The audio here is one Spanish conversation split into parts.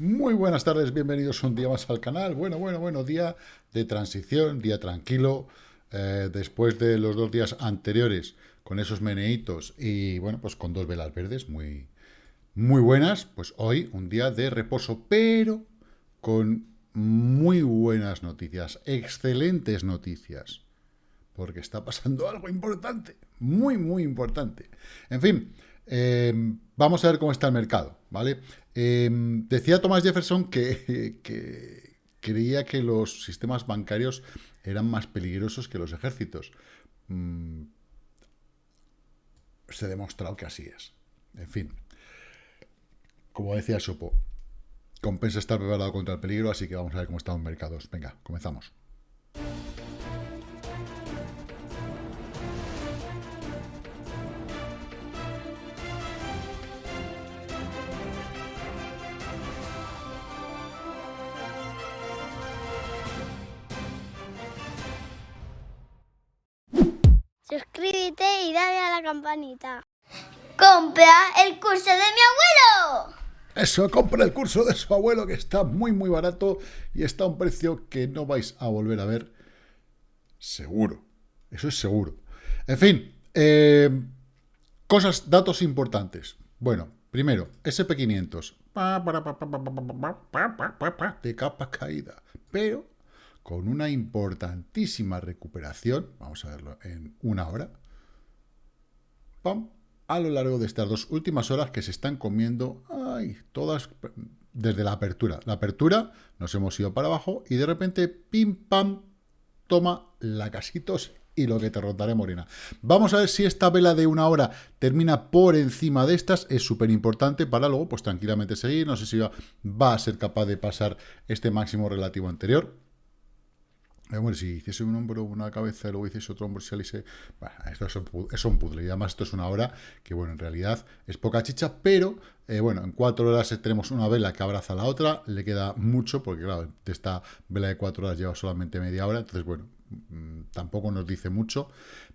Muy buenas tardes, bienvenidos un día más al canal. Bueno, bueno, bueno, día de transición, día tranquilo. Eh, después de los dos días anteriores con esos meneitos y, bueno, pues con dos velas verdes muy, muy buenas, pues hoy un día de reposo, pero con muy buenas noticias, excelentes noticias, porque está pasando algo importante, muy, muy importante. En fin, eh, vamos a ver cómo está el mercado, ¿vale? Em, decía Thomas Jefferson que, creía que los sistemas bancarios eran más peligrosos que los ejércitos. Mm, se ha demostrado que así es. En fin, como decía Sopo, compensa estar preparado contra el peligro, así que vamos a ver cómo están los mercados. Venga, comenzamos. ¡Compra el curso de mi abuelo! Eso, compra el curso de su abuelo que está muy muy barato y está a un precio que no vais a volver a ver seguro. Eso es seguro. En fin, eh, cosas, datos importantes. Bueno, primero, SP500 de capa caída, pero con una importantísima recuperación, vamos a verlo en una hora, a lo largo de estas dos últimas horas que se están comiendo, ay, todas desde la apertura. La apertura nos hemos ido para abajo y de repente, pim, pam, toma la casitos y lo que te rotaré morena. Vamos a ver si esta vela de una hora termina por encima de estas. Es súper importante para luego, pues tranquilamente seguir. No sé si va, a ser capaz de pasar este máximo relativo anterior. Bueno, si hiciese un hombro, una cabeza luego hiciese otro hombro, si alice, bueno, esto es un, puzzle. Y además esto es una hora que, bueno, en realidad es poca chicha, pero, eh, bueno, en cuatro horas tenemos una vela que abraza a la otra, le queda mucho, porque, claro, de esta vela de cuatro horas lleva solamente media hora, entonces, bueno, mmm, tampoco nos dice mucho.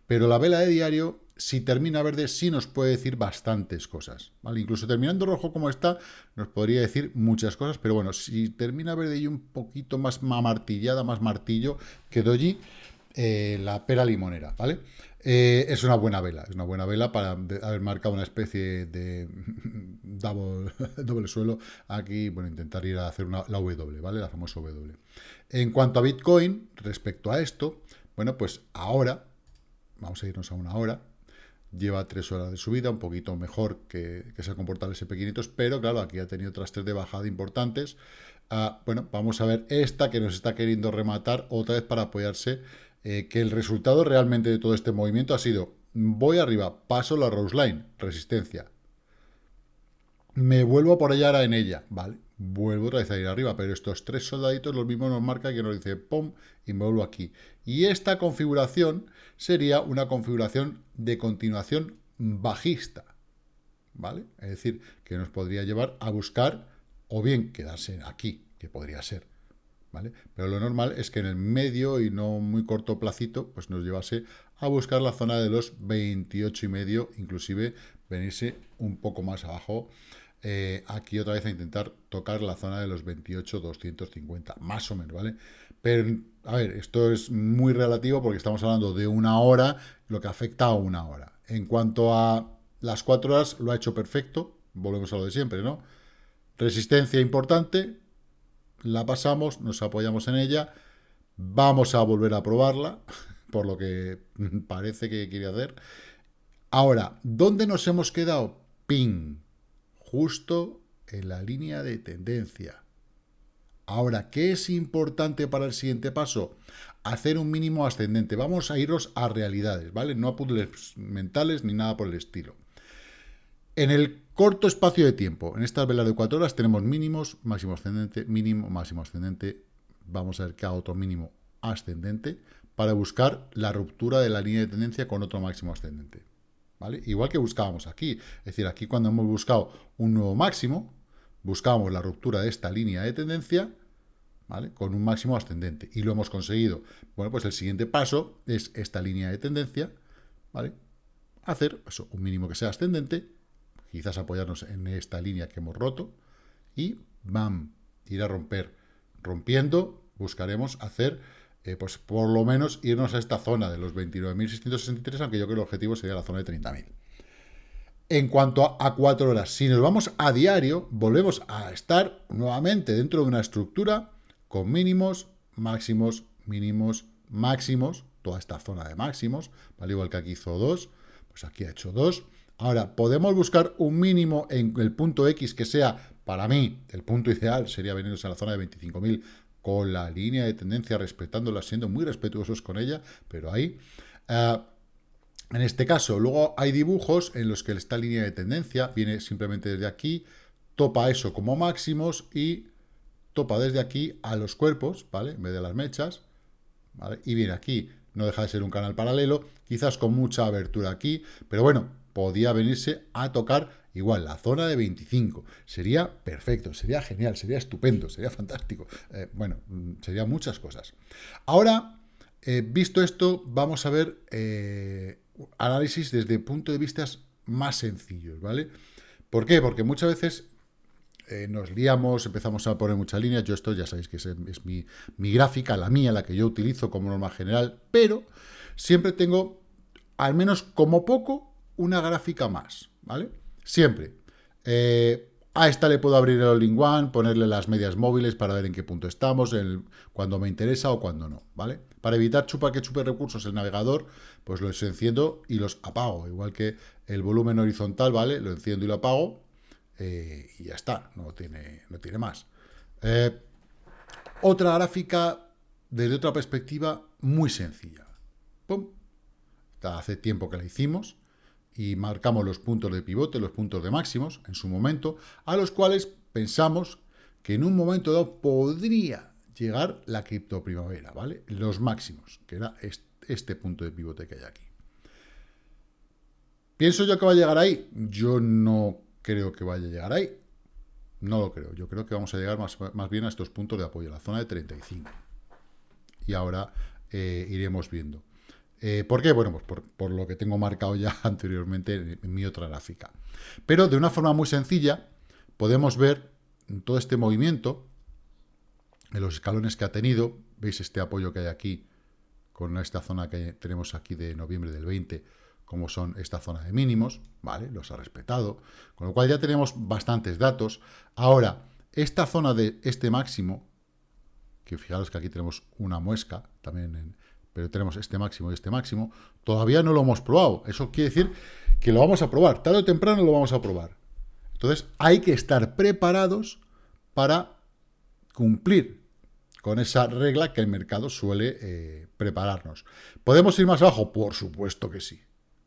Pero la vela de diario si termina verde sí nos puede decir bastantes cosas. Incluso terminando rojo como está, nos podría decir muchas cosas, pero bueno, si termina verde y un poquito más martillada, más martillo que doji, eh, la pera limonera, ¿vale? Eh, es una buena vela, es una buena vela para haber marcado una especie de doble suelo aquí, bueno, intentar ir a hacer una, la W, ¿vale? La famosa W. En cuanto a Bitcoin, respecto a esto, bueno, pues ahora, vamos a irnos a una hora, lleva tres horas de subida, un poquito mejor que, se ha comportado el SP500, pero claro, aquí ha tenido otras tres de bajada importantes. Ah, bueno, vamos a ver esta que nos está queriendo rematar otra vez para apoyarse, eh, que el resultado realmente de todo este movimiento ha sido, voy arriba, paso la Rose Line, resistencia, me vuelvo por allá en ella, ¿vale? Vuelvo otra vez a ir arriba, pero estos tres soldaditos los mismos nos marca que nos dice pum y me vuelvo aquí. Y esta configuración sería una configuración de continuación bajista, ¿vale? Es decir, que nos podría llevar a buscar o bien quedarse aquí, que podría ser, ¿vale? Pero lo normal es que en el medio y no muy corto placito, pues nos llevase a buscar la zona de los 28 y medio, inclusive venirse un poco más abajo eh, aquí otra vez a intentar tocar la zona de los 28, 250, más o menos, ¿vale? Pero, a ver, esto es muy relativo porque estamos hablando de una hora, lo que afecta a una hora. En cuanto a las cuatro horas, lo ha hecho perfecto, volvemos a lo de siempre, ¿no? Resistencia importante, la pasamos, nos apoyamos en ella, vamos a volver a probarla, por lo que parece que quiere hacer. Ahora, ¿dónde nos hemos quedado? Ping justo en la línea de tendencia. Ahora, ¿qué es importante para el siguiente paso? Hacer un mínimo ascendente. Vamos a irnos a realidades, ¿vale? No a puzzles mentales ni nada por el estilo. En el corto espacio de tiempo, en estas velas de 4 horas, tenemos mínimos, máximo ascendente, mínimo, máximo ascendente. Vamos a ver hago otro mínimo ascendente para buscar la ruptura de la línea de tendencia con otro máximo ascendente. Igual que buscábamos aquí. Es decir, aquí cuando hemos buscado un nuevo máximo, buscábamos la ruptura de esta línea de tendencia, ¿vale? Con un máximo ascendente. Y lo hemos conseguido. Bueno, pues el siguiente paso es esta línea de tendencia, ¿vale? Hacer un mínimo que sea ascendente, quizás apoyarnos en esta línea que hemos roto, y ¡bam! ir a romper. Rompiendo, buscaremos hacer, eh, pues por lo menos irnos a esta zona de los 29.663, aunque yo creo que el objetivo sería la zona de 30.000. En cuanto a, cuatro horas, si nos vamos a diario, volvemos a estar nuevamente dentro de una estructura con mínimos, máximos, mínimos, máximos, toda esta zona de máximos, al igual que aquí hizo 2, pues aquí ha hecho 2. Ahora, podemos buscar un mínimo en el punto X que sea, para mí, el punto ideal sería venirnos a la zona de 25.000 con la línea de tendencia, respetándola, siendo muy respetuosos con ella, pero ahí... Eh, en este caso, luego hay dibujos en los que esta línea de tendencia viene simplemente desde aquí, topa eso como máximos y topa desde aquí a los cuerpos, ¿vale? En vez de las mechas, ¿vale? Y viene aquí, no deja de ser un canal paralelo, quizás con mucha abertura aquí, pero bueno, podía venirse a tocar igual la zona de 25. Sería perfecto, sería genial, sería estupendo, sería fantástico. Eh, bueno, mm, serían muchas cosas. Ahora, eh, visto esto, vamos a ver eh, análisis desde puntos de vista más sencillos, ¿vale? ¿Por qué? Porque muchas veces nos liamos, empezamos a poner muchas líneas, yo esto ya sabéis que es, mi, gráfica, la mía, la que yo utilizo como norma general, pero siempre tengo, al menos como poco, una gráfica más, ¿vale? Siempre. Eh, a esta le puedo abrir el all-in-one, ponerle las medias móviles para ver en qué punto estamos, cuando me interesa o cuando no, ¿vale? Para evitar chupar que chupe recursos el navegador, pues los enciendo y los apago. Igual que el volumen horizontal, ¿vale? Lo enciendo y lo apago eh, y ya está, no tiene, no tiene más. Eh, otra gráfica desde otra perspectiva muy sencilla. ¡Pum! Hace tiempo que la hicimos y marcamos los puntos de pivote, los puntos de máximos en su momento, a los cuales pensamos que en un momento dado podría llegar la criptoprimavera, ¿vale? Los máximos, que era este, punto de pivote que hay aquí. ¿Pienso yo que va a llegar ahí? Yo no creo que vaya a llegar ahí. No lo creo. Yo creo que vamos a llegar más, más bien a estos puntos de apoyo, la zona de 35. Y ahora eh, iremos viendo. Eh, ¿Por qué? Bueno, pues por, lo que tengo marcado ya anteriormente en, mi otra gráfica. Pero de una forma muy sencilla podemos ver todo este movimiento, en los escalones que ha tenido, veis este apoyo que hay aquí, con esta zona que tenemos aquí de noviembre del 20, como son esta zona de mínimos, ¿vale? Los ha respetado, con lo cual ya tenemos bastantes datos. Ahora, esta zona de este máximo, que fijaros que aquí tenemos una muesca, también en, pero tenemos este máximo y este máximo, todavía no lo hemos probado. Eso quiere decir que lo vamos a probar, tarde o temprano lo vamos a probar. Entonces hay que estar preparados para cumplir con esa regla que el mercado suele eh, prepararnos. ¿Podemos ir más abajo? Por supuesto que sí.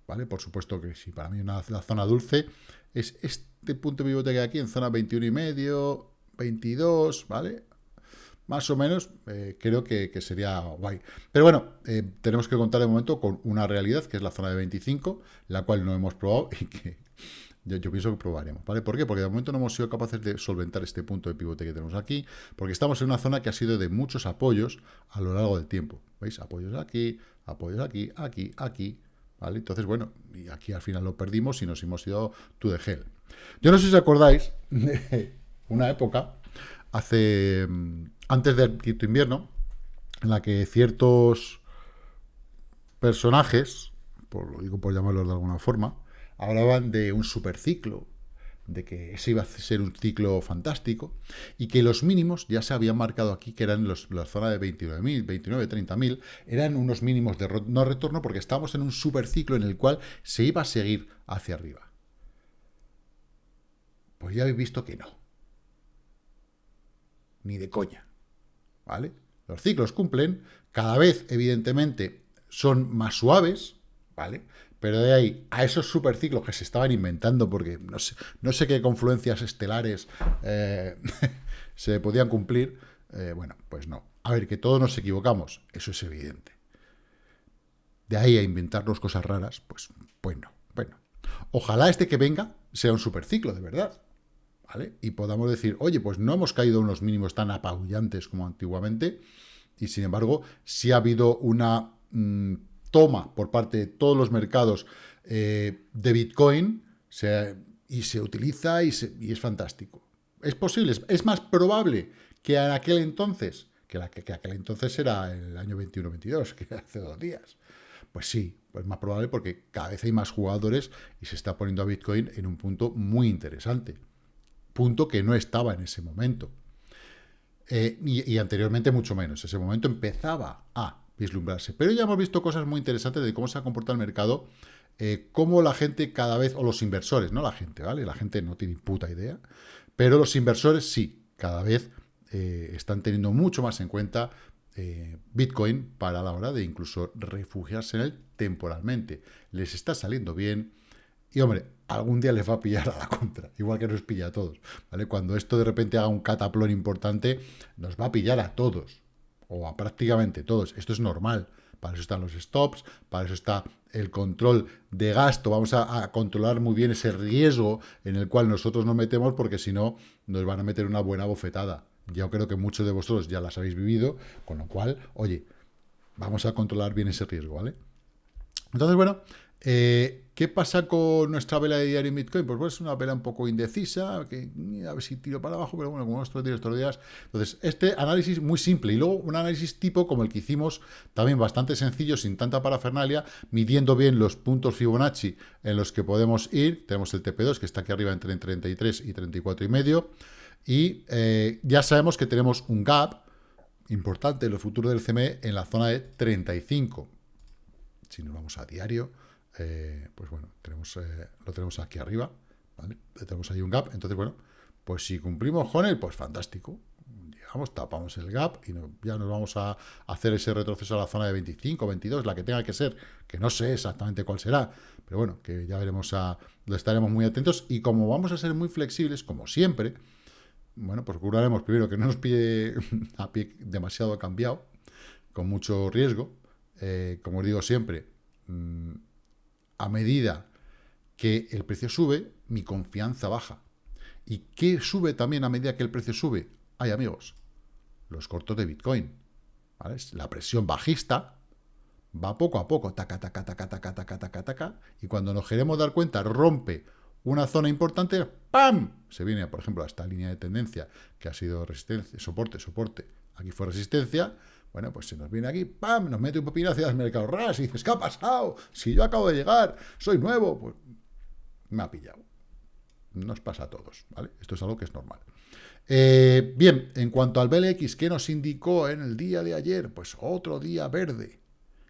¿Vale? Por supuesto que sí. Para mí una, la zona dulce es este punto de pivote que aquí en zona 21 y medio, 22, ¿vale? Más o menos, eh, creo que, sería guay. Pero bueno, eh, tenemos que contar de momento con una realidad, que es la zona de 25, la cual no hemos probado y que yo, pienso que probaremos, ¿vale? ¿Por qué? Porque de momento no hemos sido capaces de solventar este punto de pivote que tenemos aquí, porque estamos en una zona que ha sido de muchos apoyos a lo largo del tiempo. ¿Veis? Apoyos aquí, apoyos aquí, aquí, aquí, ¿vale? Entonces, bueno, y aquí al final lo perdimos y nos hemos ido to the hell. Yo no sé si os acordáis de una época, hace mm, antes del quinto invierno, en la que ciertos personajes, por, lo digo por llamarlos de alguna forma, hablaban de un superciclo, de que ese iba a ser un ciclo fantástico, y que los mínimos ya se habían marcado aquí, que eran los, la zona de 29.000, 29, 30.000, eran unos mínimos de no retorno porque estábamos en un superciclo en el cual se iba a seguir hacia arriba. Pues ya habéis visto que no. Ni de coña. ¿vale? Los ciclos cumplen, cada vez, evidentemente, son más suaves, ¿vale? Pero de ahí a esos superciclos que se estaban inventando, porque no sé, no sé qué confluencias estelares eh, se podían cumplir, eh, bueno, pues no. A ver, que todos nos equivocamos, eso es evidente. De ahí a inventarnos cosas raras, pues, pues no. Bueno, ojalá este que venga sea un superciclo, de verdad. Y podamos decir, oye, pues no hemos caído unos mínimos tan apabullantes como antiguamente, y sin embargo, si ha habido una mm, toma por parte de todos los mercados eh, de Bitcoin, y se utiliza y, es fantástico. Es posible, es más probable que en aquel entonces, que, la, que, aquel entonces era el año 21-22, que hace dos días. Pues sí, pues más probable porque cada vez hay más jugadores y se está poniendo a Bitcoin en un punto muy interesante. Punto que no estaba en ese momento. Eh, y, anteriormente mucho menos. Ese momento empezaba a vislumbrarse. Pero ya hemos visto cosas muy interesantes de cómo se ha comportado el mercado, eh, cómo la gente cada vez, o los inversores, no la gente, ¿vale? La gente no tiene puta idea, pero los inversores sí, cada vez eh, están teniendo mucho más en cuenta Bitcoin para la hora de incluso refugiarse en él temporalmente. Les está saliendo bien. Y hombre, algún día les va a pillar a la contra, igual que nos pilla a todos, ¿vale? Cuando esto de repente haga un cataplón importante, nos va a pillar a todos, o a prácticamente todos. Esto es normal, para eso están los stops, para eso está el control de gasto, vamos a, controlar muy bien ese riesgo en el cual nosotros nos metemos, porque si no, nos van a meter una buena bofetada. Yo creo que muchos de vosotros ya las habéis vivido, con lo cual, oye, vamos a controlar bien ese riesgo, ¿vale? Entonces, bueno, eh, ¿Qué pasa con nuestra vela de diario en Bitcoin? Pues, pues, es una vela un poco indecisa, que a ver si tiro para abajo, pero bueno, como estos días, estos días. Entonces, este análisis muy simple. Y luego un análisis tipo como el que hicimos, también bastante sencillo, sin tanta parafernalia, midiendo bien los puntos Fibonacci en los que podemos ir. Tenemos el TP2, que está aquí arriba entre 33 y 34 y medio. Y eh, ya sabemos que tenemos un gap importante en el futuro del CME en la zona de 35. Si nos vamos a diario eh, pues bueno, tenemos, eh, lo tenemos aquí arriba, ¿vale? Tenemos ahí un gap, entonces bueno, pues si cumplimos con él, pues fantástico. Llegamos, tapamos el gap y ya nos vamos a hacer ese retroceso a la zona de 25, 22, la que tenga que ser, que no sé exactamente cuál será, pero bueno, que ya veremos, a, lo estaremos muy atentos y como vamos a ser muy flexibles, como siempre, bueno, pues procuraremos primero que no nos pille a pie demasiado cambiado, con mucho riesgo, eh, como os digo siempre, mm, a medida que el precio sube, mi confianza baja. ¿Y qué sube también a medida que el precio sube? Hay amigos, los cortos de Bitcoin. La presión bajista va poco a poco, taca, taca, taca, taca, taca, taca, taca, y cuando nos queremos dar cuenta, rompe una zona importante, ¡pam! Se viene, por ejemplo, a esta línea de tendencia, que ha sido resistencia, soporte, soporte, aquí fue resistencia, bueno, pues se nos viene aquí, ¡pam! Nos mete un pepino hacia el mercado ras y dices, ¿qué ha pasado? Si yo acabo de llegar, soy nuevo, pues me ha pillado. Nos pasa a todos, ¿vale? Esto es algo que es normal. Eh, bien, en cuanto al BLX, ¿qué nos indicó en el día de ayer? Pues otro día verde,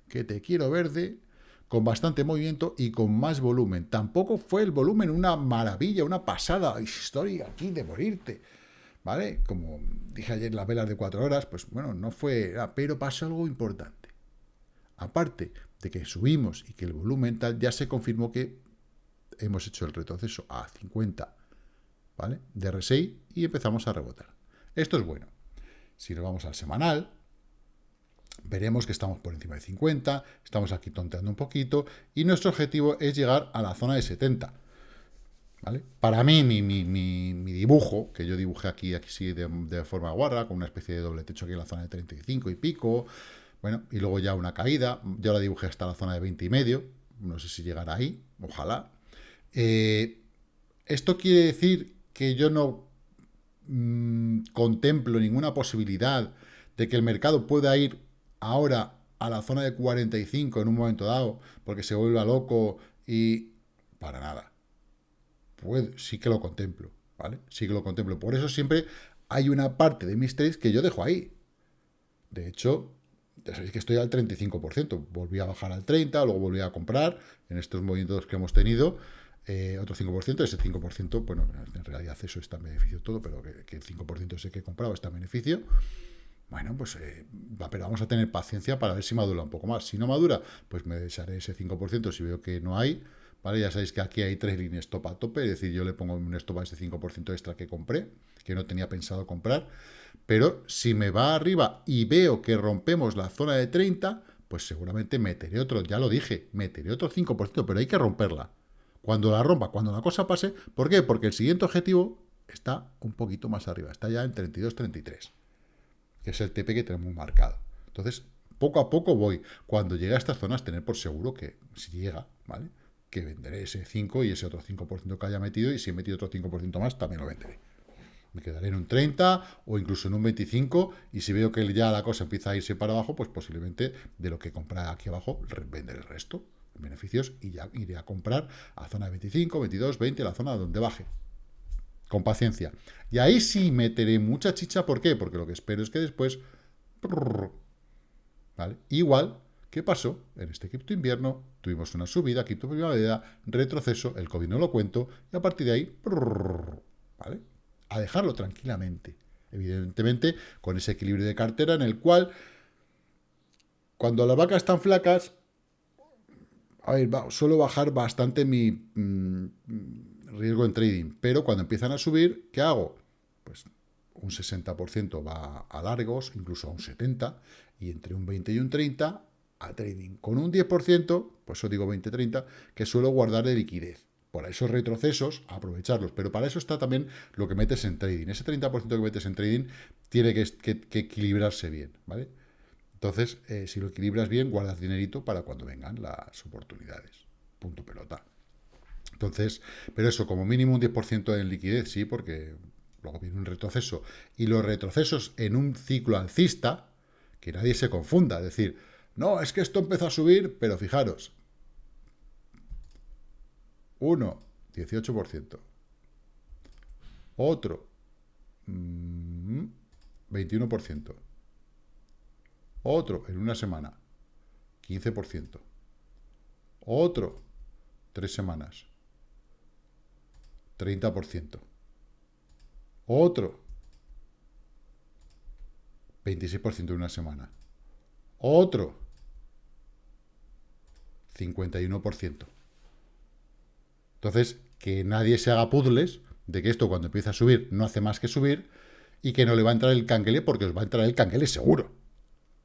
que te quiero verde, con bastante movimiento y con más volumen. Tampoco fue el volumen una maravilla, una pasada historia aquí de morirte. ¿Vale? Como dije ayer, las velas de cuatro horas, pues bueno, no fue... pero pasó algo importante. Aparte de que subimos y que el volumen tal, ya se confirmó que hemos hecho el retroceso a 50, ¿vale? De R6 y empezamos a rebotar. Esto es bueno. Si nos vamos al semanal, veremos que estamos por encima de 50, estamos aquí tonteando un poquito, y nuestro objetivo es llegar a la zona de 70. Para mí, mi, dibujo, que yo dibujé aquí, aquí sí, de, forma guarra, con una especie de doble techo aquí en la zona de 35 y pico, bueno, y luego ya una caída, yo la dibujé hasta la zona de 20 y medio, no sé si llegará ahí, ojalá. Eh, esto quiere decir que yo no mm, contemplo ninguna posibilidad de que el mercado pueda ir ahora a la zona de 45 en un momento dado, porque se vuelva loco y... para nada sí que lo contemplo, ¿vale? Sí que lo contemplo. Por eso siempre hay una parte de mis trades que yo dejo ahí. De hecho, ya sabéis que estoy al 35%. Volví a bajar al 30%, luego volví a comprar en estos movimientos que hemos tenido. Eh, otro 5%, ese 5%, bueno, en realidad eso está en beneficio todo, pero que, el 5% ese que he comprado está en beneficio. Bueno, pues eh, pero vamos a tener paciencia para ver si madura un poco más. Si no madura, pues me desharé ese 5% si veo que no hay. ¿Vale? Ya sabéis que aquí hay tres líneas stop a tope, es decir, yo le pongo un stop a ese 5% extra que compré, que no tenía pensado comprar, pero si me va arriba y veo que rompemos la zona de 30, pues seguramente meteré otro, ya lo dije, meteré otro 5%, pero hay que romperla. Cuando la rompa, cuando la cosa pase, ¿por qué? Porque el siguiente objetivo está un poquito más arriba, está ya en 32-33, que es el TP que tenemos marcado. Entonces, poco a poco voy. Cuando llegue a estas zonas, tener por seguro que si llega, ¿vale? Que venderé ese 5 y ese otro 5% que haya metido, y si he metido otro 5% más, también lo venderé. Me quedaré en un 30 o incluso en un 25 y si veo que ya la cosa empieza a irse para abajo, pues posiblemente de lo que compra aquí abajo, vender el resto, beneficios, y ya iré a comprar a zona 25, 22, 20, la zona donde baje. Con paciencia. Y ahí sí meteré mucha chicha, ¿por qué? Porque lo que espero es que después... ¿Vale? Igual, ¿qué pasó? En este cripto invierno tuvimos una subida, cripto primavera, retroceso, el COVID no lo cuento, y a partir de ahí... ¿Vale? a dejarlo tranquilamente. Evidentemente, con ese equilibrio de cartera en el cual, cuando las vacas están flacas, a ver, suelo bajar bastante mi mm, riesgo en trading, pero cuando empiezan a subir, ¿qué hago? Pues un 60% va a largos, incluso a un 70%, y entre un 20 y un 30% a trading. Con un 10%, pues eso digo 20-30, que suelo guardar de liquidez por esos retrocesos, aprovecharlos. Pero para eso está también lo que metes en trading. Ese 30% que metes en trading tiene que, equilibrarse bien, ¿vale? Entonces, eh, si lo equilibras bien, guardas dinerito para cuando vengan las oportunidades. Punto pelota. Entonces, pero eso, como mínimo un 10% en liquidez, sí, porque luego viene un retroceso. Y los retrocesos en un ciclo alcista, que nadie se confunda, es decir, no, es que esto empezó a subir, pero fijaros, uno, 18%. Otro, 21%. Mm, Otro, en una semana, 15%. Otro, tres semanas, 30%. Otro, 26% en una semana. Otro, 51%. Entonces, que nadie se haga puzzles de que esto cuando empieza a subir no hace más que subir y que no le va a entrar el canguele porque os va a entrar el canguele seguro.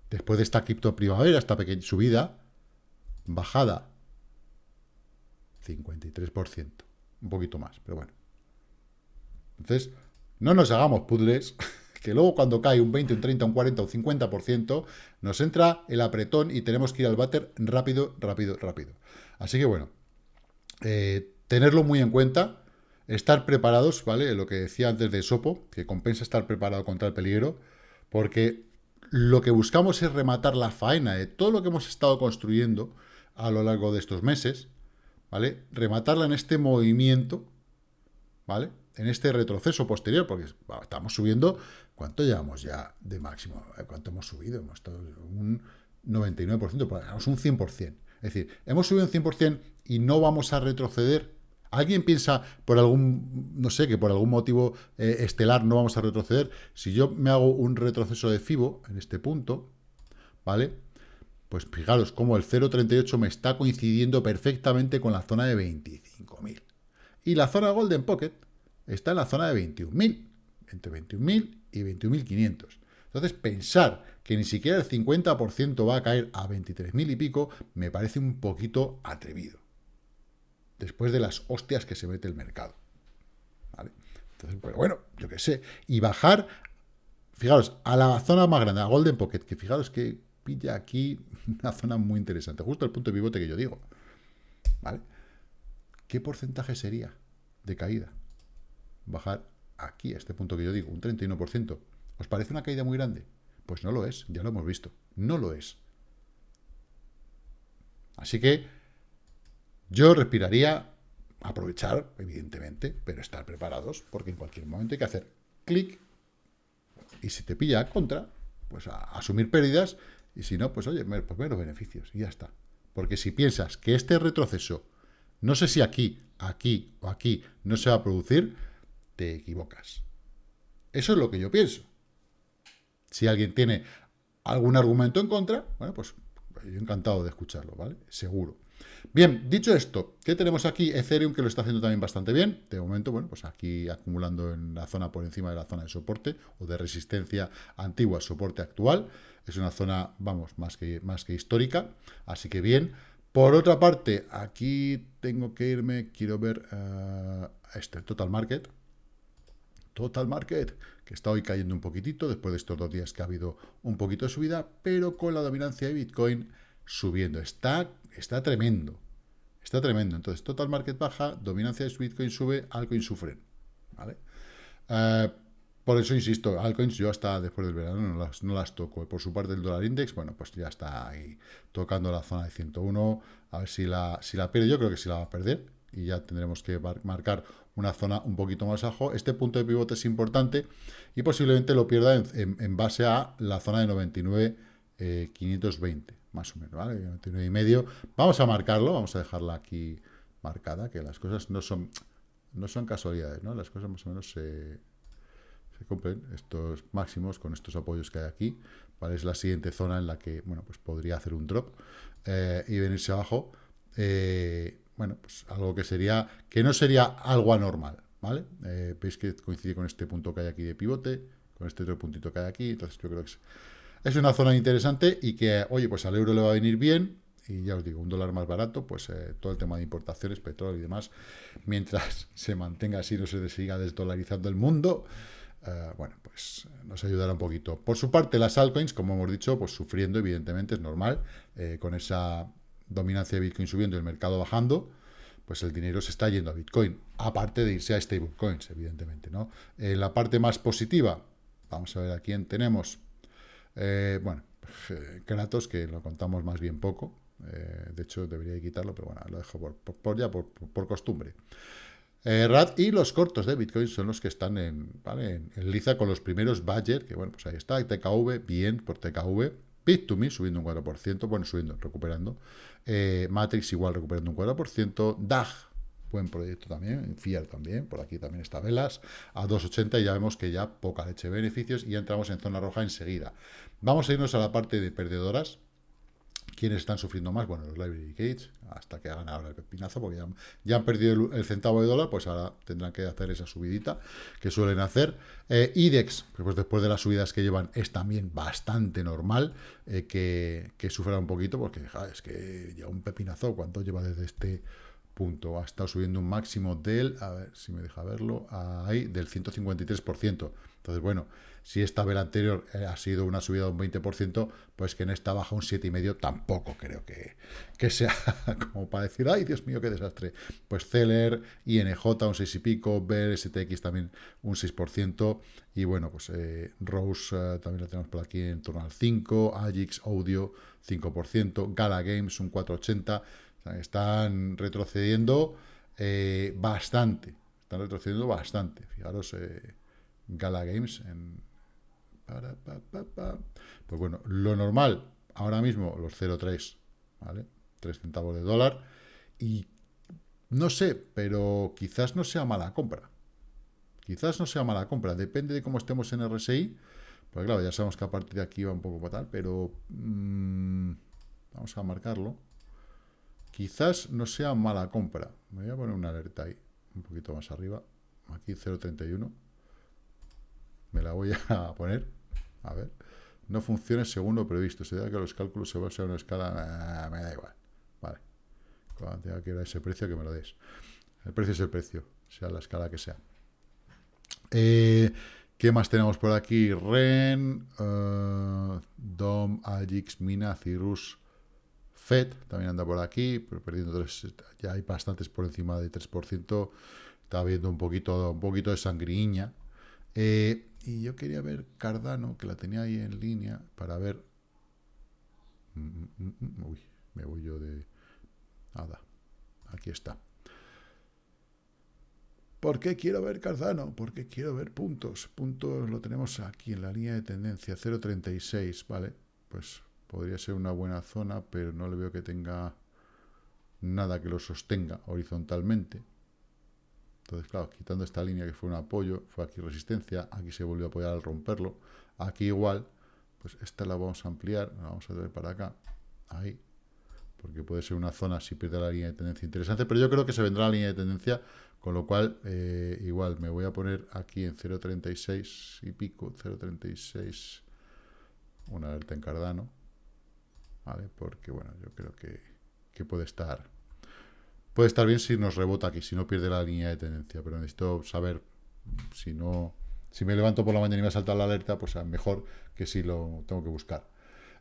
Después de esta cripto primavera, esta pequeña subida, bajada, 53%, un poquito más, pero bueno. Entonces, no nos hagamos puzzles, que luego cuando cae un 20, un 30, un 40, un 50%, nos entra el apretón y tenemos que ir al váter rápido, rápido, rápido. Así que bueno, eh, tenerlo muy en cuenta, estar preparados, ¿vale? Lo que decía antes de Sopo, que compensa estar preparado contra el peligro, porque lo que buscamos es rematar la faena de todo lo que hemos estado construyendo a lo largo de estos meses, ¿vale? Rematarla en este movimiento, ¿vale? En este retroceso posterior, porque estamos subiendo, ¿cuánto llevamos ya de máximo? ¿Cuánto hemos subido? Hemos estado un 99%, pues un 100%. Es decir, hemos subido un 100% y no vamos a retroceder ¿Alguien piensa por algún, no sé, que por algún motivo eh, estelar no vamos a retroceder? Si yo me hago un retroceso de FIBO en este punto, ¿vale? Pues fijaros cómo el 0.38 me está coincidiendo perfectamente con la zona de 25.000. Y la zona Golden Pocket está en la zona de 21.000, entre 21.000 y 21.500. Entonces, pensar que ni siquiera el 50% va a caer a 23.000 y pico, me parece un poquito atrevido después de las hostias que se mete el mercado. ¿Vale? Entonces, pues bueno, yo qué sé. Y bajar, fijaros, a la zona más grande, a Golden Pocket, que fijaros que pilla aquí una zona muy interesante, justo el punto de pivote que yo digo. ¿Vale? ¿Qué porcentaje sería de caída? Bajar aquí, a este punto que yo digo, un 31%. ¿Os parece una caída muy grande? Pues no lo es, ya lo hemos visto. No lo es. Así que yo respiraría, aprovechar, evidentemente, pero estar preparados, porque en cualquier momento hay que hacer clic, y si te pilla contra, pues a, asumir pérdidas, y si no, pues oye, pues ver los beneficios, y ya está. Porque si piensas que este retroceso, no sé si aquí, aquí o aquí, no se va a producir, te equivocas. Eso es lo que yo pienso. Si alguien tiene algún argumento en contra, bueno, pues yo encantado de escucharlo, ¿vale? Seguro. Bien, dicho esto, ¿qué tenemos aquí? Ethereum que lo está haciendo también bastante bien. De momento, bueno, pues aquí acumulando en la zona por encima de la zona de soporte o de resistencia antigua, soporte actual. Es una zona, vamos, más que, más que histórica. Así que bien. Por otra parte, aquí tengo que irme, quiero ver uh, este, Total Market. Total Market, que está hoy cayendo un poquitito después de estos dos días que ha habido un poquito de subida, pero con la dominancia de Bitcoin subiendo. Está, está tremendo. Está tremendo. Entonces, total market baja, dominancia de Bitcoin sube, altcoin sufren. ¿Vale? Eh, Por eso insisto, altcoins yo hasta después del verano no las, no las toco. Por su parte el dólar index, bueno, pues ya está ahí tocando la zona de 101. A ver si la, si la pierde. Yo creo que sí la va a perder. Y ya tendremos que marcar una zona un poquito más abajo. Este punto de pivote es importante y posiblemente lo pierda en, base a la zona de 99, 520, eh, más o menos, ¿vale? 99 y medio. Vamos a marcarlo, vamos a dejarla aquí marcada, que las cosas no son, no son casualidades, ¿no? Las cosas más o menos se se cumplen estos máximos con estos apoyos que hay aquí. ¿vale? Es la siguiente zona en la que bueno, pues podría hacer un drop eh, y venirse abajo. Eh, bueno, pues algo que sería, que no sería algo anormal, ¿vale? Eh, veis que coincide con este punto que hay aquí de pivote, con este otro puntito que hay aquí, entonces yo creo que es, es una zona interesante y que, oye, pues al euro le va a venir bien, y ya os digo, un dólar más barato, pues todo el tema de importaciones, petróleo y demás, mientras se mantenga así, no se siga desdolarizando el mundo, eh, bueno, pues nos ayudará un poquito. Por su parte, las altcoins, como hemos dicho, pues sufriendo, evidentemente, es normal, eh, con esa dominancia de Bitcoin subiendo y el mercado bajando, pues el dinero se está yendo a Bitcoin, aparte de irse a stablecoins, evidentemente, ¿no? En la parte más positiva, vamos a ver a quién tenemos. Eh, bueno, Kratos, que lo contamos más bien poco, de hecho debería quitarlo, pero bueno, lo dejo por, ya por, por costumbre. Eh, y los cortos de Bitcoin son los que están en, ¿vale? en, liza con los primeros Badger, que bueno, pues ahí está, TKV, bien por TKV, Bit2Me subiendo un 4%, bueno, subiendo, recuperando, eh, Matrix igual recuperando un 4%, DAG, buen proyecto también, Fiat también, por aquí también está Velas, a 2.80 y ya vemos que ya poca leche de beneficios y ya entramos en zona roja enseguida. Vamos a irnos a la parte de perdedoras, ¿Quiénes están sufriendo más? Bueno, los Library Gates, hasta que hagan ahora el pepinazo, porque ya, han perdido el, centavo de dólar, pues ahora tendrán que hacer esa subidita que suelen hacer. Eh, IDEX, pues después de las subidas que llevan, es también bastante normal eh, que, sufra un poquito, porque es que ya un pepinazo, ¿cuánto lleva desde este punto? Ha estado subiendo un máximo del, a ver si me deja verlo, ahí, del 153%. Entonces, bueno, si esta vela anterior eh, ha sido una subida de un 20%, pues que en esta baja un 7,5% tampoco creo que, que sea como para decir, ay, Dios mío, qué desastre. Pues Celer, INJ un 6 y pico, Bell, STX también un 6%, y bueno, pues eh, Rose eh, también la tenemos por aquí en torno al 5%, Agix Audio 5%, Gala Games un 4,80%, están retrocediendo bastante, están retrocediendo bastante, fijaros... Gala Games en pues bueno, lo normal, ahora mismo los 0,3, ¿vale? 3 centavos de dólar. Y no sé, pero quizás no sea mala compra. Quizás no sea mala compra, depende de cómo estemos en RSI. Pues claro, ya sabemos que a partir de aquí va un poco fatal, pero mm, vamos a marcarlo. Quizás no sea mala compra. Me voy a poner una alerta ahí, un poquito más arriba. Aquí 0.31. Me la voy a poner. A ver. No funciona según lo previsto. Se da que los cálculos se basan en una escala... Ah, me da igual. Vale. Cuando tenga que a ese precio, que me lo des. El precio es el precio, sea la escala que sea. Eh, ¿Qué más tenemos por aquí? Ren, uh, Dom, Agix, Mina, Cirrus, Fed, también anda por aquí, pero perdiendo tres, ya hay bastantes por encima de 3%, está viendo un poquito, un poquito de sangriña. Eh, y yo quería ver Cardano, que la tenía ahí en línea, para ver... Mm, mm, mm, uy, me voy yo de... Nada, aquí está. ¿Por qué quiero ver Cardano? Porque quiero ver puntos. Puntos lo tenemos aquí en la línea de tendencia, 0.36, ¿vale? Pues podría ser una buena zona, pero no le veo que tenga nada que lo sostenga horizontalmente. Entonces, claro, quitando esta línea que fue un apoyo, fue aquí resistencia, aquí se volvió a apoyar al romperlo, aquí igual, pues esta la vamos a ampliar, la vamos a traer para acá, ahí, porque puede ser una zona si pierde la línea de tendencia interesante, pero yo creo que se vendrá la línea de tendencia, con lo cual, eh, igual, me voy a poner aquí en 0.36 y pico, 0.36, una alerta en Cardano, ¿vale? Porque, bueno, yo creo que, que puede estar Puede estar bien si nos rebota aquí, si no pierde la línea de tendencia, pero necesito saber si no... Si me levanto por la mañana y me salta la alerta, pues mejor que si lo tengo que buscar.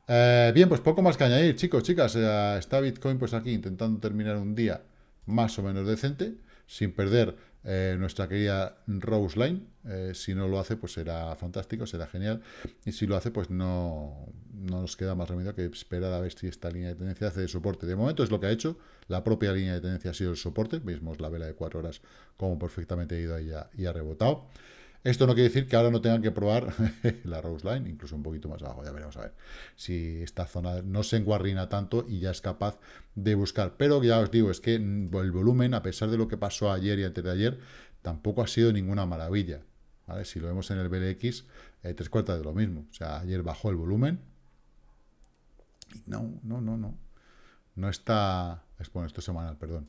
Eh, bien, pues poco más que añadir, chicos, chicas. Eh, está Bitcoin pues aquí intentando terminar un día más o menos decente. sin perder eh, nuestra querida Rose Line. Eh, si no lo hace, pues será fantástico, será genial. Y si lo hace, pues no, no nos queda más remedio que esperar a ver si esta línea de tendencia hace de soporte. De momento es lo que ha hecho. La propia línea de tendencia ha sido el soporte. Vemos la vela de 4 horas como perfectamente ha ido ahí y ha rebotado. Esto no quiere decir que ahora no tengan que probar la Rose Line, incluso un poquito más abajo. Ya veremos a ver si esta zona no se enguarrina tanto y ya es capaz de buscar. Pero ya os digo, es que el volumen, a pesar de lo que pasó ayer y antes de ayer, tampoco ha sido ninguna maravilla. Si lo vemos en el BLX, eh, tres cuartas de lo mismo. O sea, ayer bajó el volumen. No, no, no, no. No está... Bueno, esto es semanal, perdón.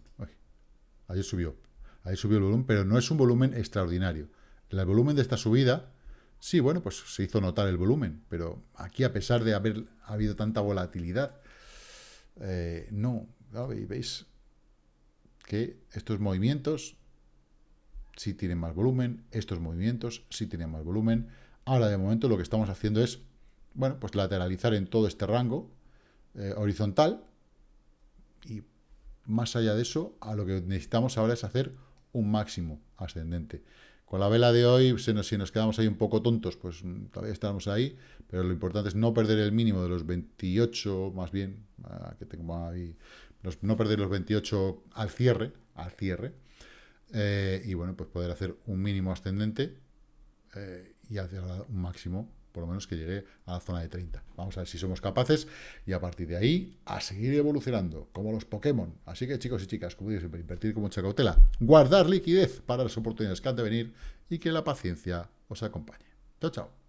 ayer subió. Ayer subió el volumen, pero no es un volumen extraordinario. El volumen de esta subida, sí, bueno, pues se hizo notar el volumen, pero aquí a pesar de haber habido tanta volatilidad, eh, no, veis que estos movimientos sí tienen más volumen, estos movimientos sí tienen más volumen. Ahora, de momento, lo que estamos haciendo es, bueno, pues lateralizar en todo este rango eh, horizontal y más allá de eso, a lo que necesitamos ahora es hacer un máximo ascendente. Con la vela de hoy, si nos, quedamos ahí un poco tontos, pues mm, todavía estamos ahí, pero lo importante es no perder el mínimo de los 28, más bien, que tengo ahí, no perder los 28 al cierre, al cierre, eh, y bueno, pues poder hacer un mínimo ascendente eh, y hacer un máximo por lo menos que llegue a la zona de 30. Vamos a ver si somos capaces y a partir de ahí a seguir evolucionando, como los Pokémon. Así que chicos y chicas, como digo siempre, invertir con mucha cautela, guardar liquidez para las oportunidades que han de venir y que la paciencia os acompañe. Chao, chao.